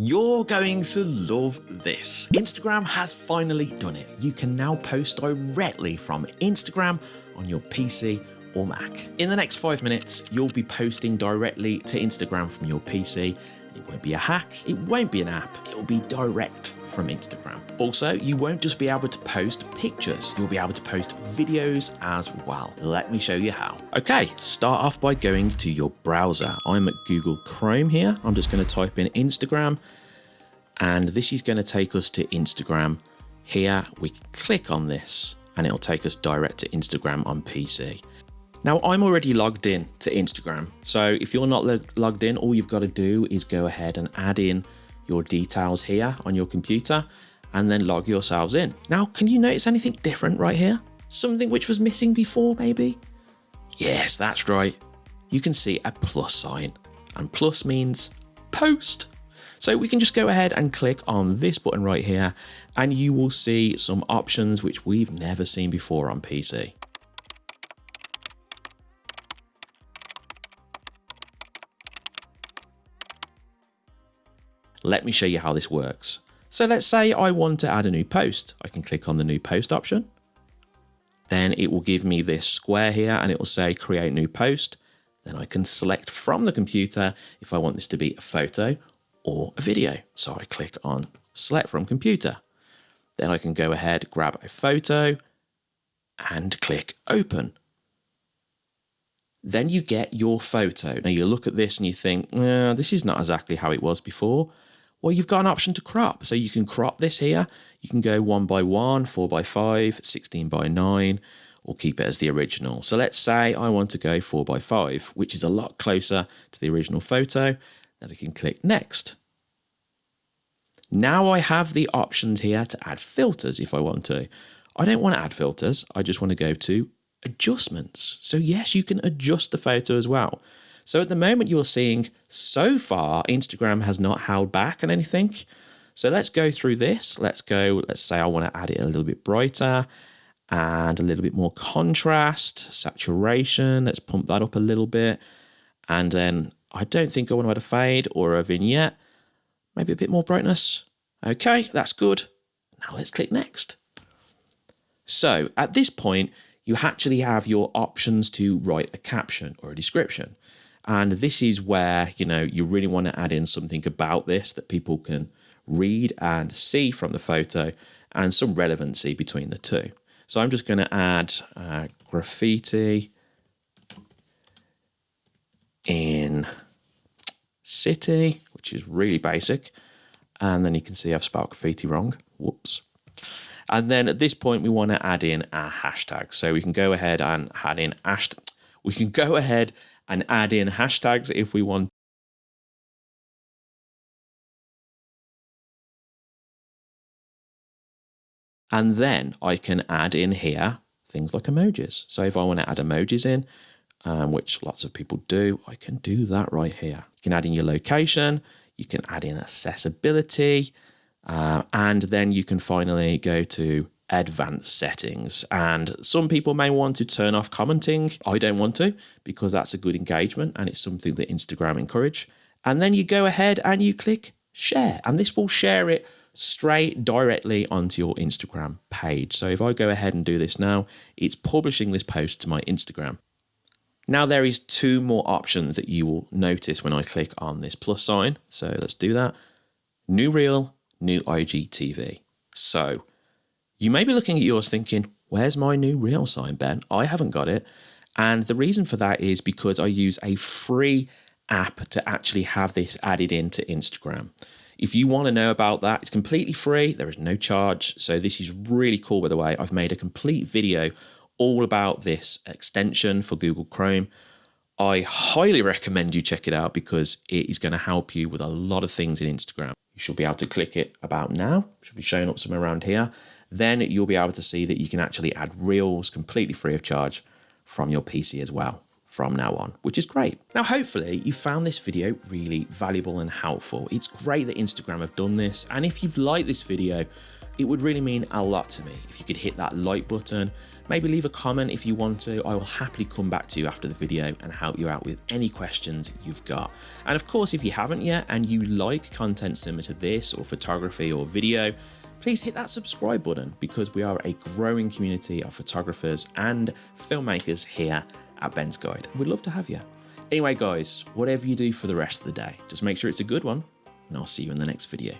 You're going to love this. Instagram has finally done it. You can now post directly from Instagram on your PC or Mac. In the next five minutes, you'll be posting directly to Instagram from your PC. Won't be a hack, it won't be an app, it will be direct from Instagram. Also, you won't just be able to post pictures, you'll be able to post videos as well. Let me show you how. Okay, start off by going to your browser. I'm at Google Chrome here. I'm just going to type in Instagram and this is going to take us to Instagram. Here we click on this and it'll take us direct to Instagram on PC. Now I'm already logged in to Instagram. So if you're not logged in, all you've got to do is go ahead and add in your details here on your computer and then log yourselves in. Now, can you notice anything different right here? Something which was missing before maybe? Yes, that's right. You can see a plus sign and plus means post. So we can just go ahead and click on this button right here and you will see some options which we've never seen before on PC. Let me show you how this works. So let's say I want to add a new post. I can click on the new post option. Then it will give me this square here and it will say create new post. Then I can select from the computer if I want this to be a photo or a video. So I click on select from computer. Then I can go ahead, grab a photo and click open. Then you get your photo. Now you look at this and you think, eh, this is not exactly how it was before. Well, you've got an option to crop. So you can crop this here. You can go one by one, four by five, 16 by nine, or keep it as the original. So let's say I want to go four by five, which is a lot closer to the original photo. Then I can click next. Now I have the options here to add filters if I want to. I don't want to add filters. I just want to go to adjustments. So yes, you can adjust the photo as well. So at the moment you're seeing so far, Instagram has not held back on anything. So let's go through this. Let's go, let's say I want to add it a little bit brighter and a little bit more contrast, saturation. Let's pump that up a little bit. And then I don't think I want to add a fade or a vignette. Maybe a bit more brightness. Okay, that's good. Now let's click next. So at this point, you actually have your options to write a caption or a description. And this is where, you know, you really want to add in something about this that people can read and see from the photo and some relevancy between the two. So I'm just going to add uh, graffiti in city, which is really basic. And then you can see I've spelled graffiti wrong. Whoops. And then at this point, we want to add in our hashtag. So we can go ahead and add in hash. We can go ahead and add in hashtags if we want. And then I can add in here things like emojis. So if I want to add emojis in, um, which lots of people do, I can do that right here. You can add in your location, you can add in accessibility, uh, and then you can finally go to advanced settings. And some people may want to turn off commenting. I don't want to because that's a good engagement and it's something that Instagram encourage. And then you go ahead and you click share and this will share it straight directly onto your Instagram page. So if I go ahead and do this now, it's publishing this post to my Instagram. Now there is two more options that you will notice when I click on this plus sign. So let's do that. New reel, new IGTV. So you may be looking at yours thinking, where's my new reel sign, Ben? I haven't got it. And the reason for that is because I use a free app to actually have this added into Instagram. If you want to know about that, it's completely free. There is no charge. So this is really cool, by the way. I've made a complete video all about this extension for Google Chrome. I highly recommend you check it out because it is going to help you with a lot of things in Instagram. You should be able to click it about now. Should be showing up somewhere around here then you'll be able to see that you can actually add reels completely free of charge from your PC as well from now on, which is great. Now, hopefully you found this video really valuable and helpful. It's great that Instagram have done this. And if you've liked this video, it would really mean a lot to me if you could hit that like button, maybe leave a comment if you want to. I will happily come back to you after the video and help you out with any questions you've got. And of course, if you haven't yet and you like content similar to this or photography or video, please hit that subscribe button because we are a growing community of photographers and filmmakers here at Ben's Guide. We'd love to have you. Anyway, guys, whatever you do for the rest of the day, just make sure it's a good one, and I'll see you in the next video.